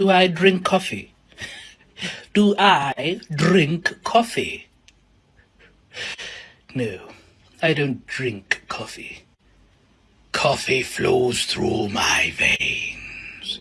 Do I drink coffee? Do I drink coffee? No, I don't drink coffee. Coffee flows through my veins.